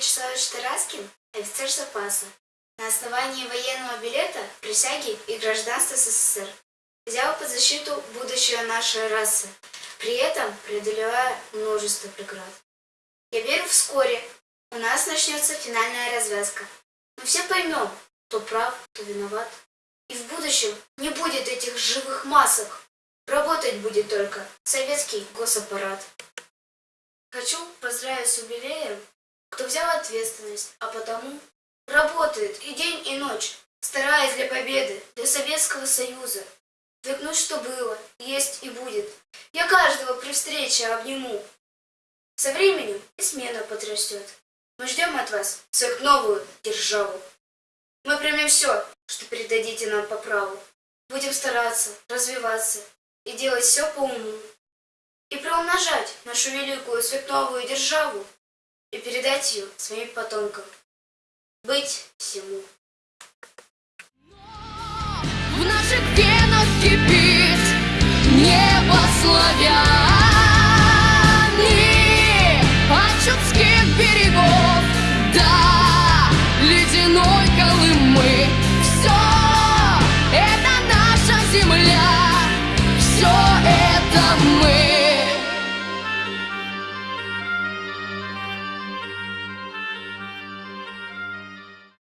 Вячеславович Тараскин – офицер запаса. На основании военного билета, присяги и гражданства СССР взял под защиту будущее нашей расы, при этом преодолевая множество преград. Я верю, вскоре у нас начнется финальная развязка. Мы все поймем, кто прав, кто виноват. И в будущем не будет этих живых масок. Работать будет только советский госаппарат. Хочу поздравить с юбилеем, кто взял ответственность, а потому работает и день, и ночь, стараясь для победы, для Советского Союза. Вернуть, что было, есть и будет. Я каждого при встрече обниму. Со временем и смена подрастет. Мы ждем от вас свою новую державу. Мы примем все, что передадите нам по праву. Будем стараться, развиваться и делать все по уму. И приумножать нашу великую светновую державу и передать ее своим потомкам. Быть всему. В наших венах кипит небо славян.